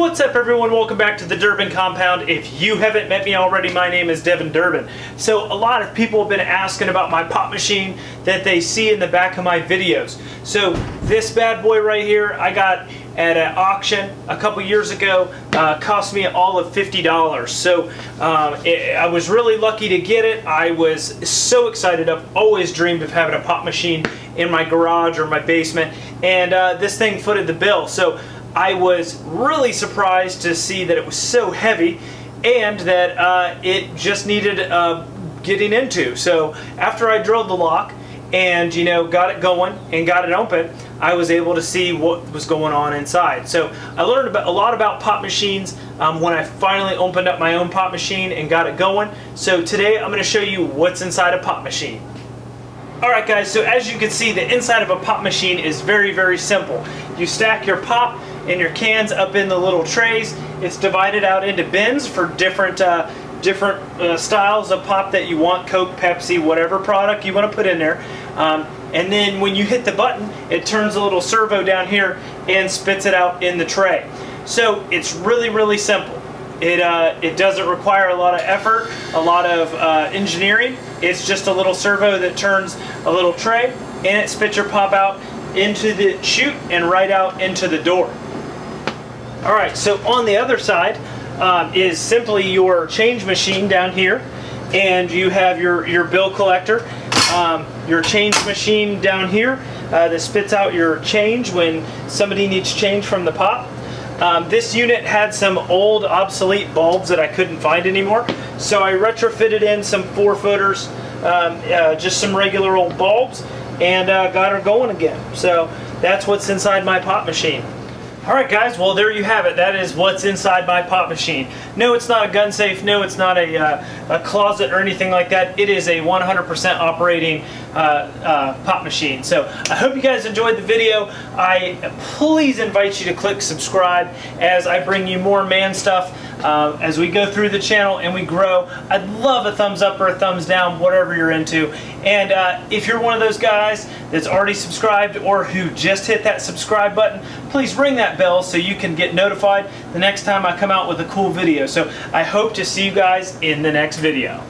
What's up everyone? Welcome back to the Durbin Compound. If you haven't met me already, my name is Devin Durbin. So a lot of people have been asking about my pop machine that they see in the back of my videos. So this bad boy right here, I got at an auction a couple years ago, uh, cost me all of $50. So um, it, I was really lucky to get it. I was so excited. I've always dreamed of having a pop machine in my garage or my basement and uh, this thing footed the bill. So I was really surprised to see that it was so heavy and that uh, it just needed uh, getting into. So after I drilled the lock and you know got it going and got it open, I was able to see what was going on inside. So I learned about, a lot about pop machines um, when I finally opened up my own pop machine and got it going. So today I'm going to show you what's inside a pop machine. Alright guys, so as you can see the inside of a pop machine is very very simple. You stack your pop and your cans up in the little trays. It's divided out into bins for different uh, different uh, styles of pop that you want, Coke, Pepsi, whatever product you want to put in there. Um, and then when you hit the button, it turns a little servo down here and spits it out in the tray. So it's really, really simple. It, uh, it doesn't require a lot of effort, a lot of uh, engineering. It's just a little servo that turns a little tray and it spits your pop out into the chute and right out into the door. All right, so on the other side um, is simply your change machine down here, and you have your, your bill collector, um, your change machine down here uh, that spits out your change when somebody needs change from the pop. Um, this unit had some old obsolete bulbs that I couldn't find anymore, so I retrofitted in some four footers, um, uh, just some regular old bulbs, and uh, got her going again. So that's what's inside my pop machine. Alright guys, well there you have it. That is what's inside my pop machine. No, it's not a gun safe. No, it's not a, uh, a closet or anything like that. It is a 100% operating uh, uh, pop machine. So I hope you guys enjoyed the video. I please invite you to click subscribe as I bring you more man stuff uh, as we go through the channel and we grow. I'd love a thumbs up or a thumbs down, whatever you're into. And uh, if you're one of those guys that's already subscribed or who just hit that subscribe button, please ring that bell so you can get notified the next time I come out with a cool video. So I hope to see you guys in the next video.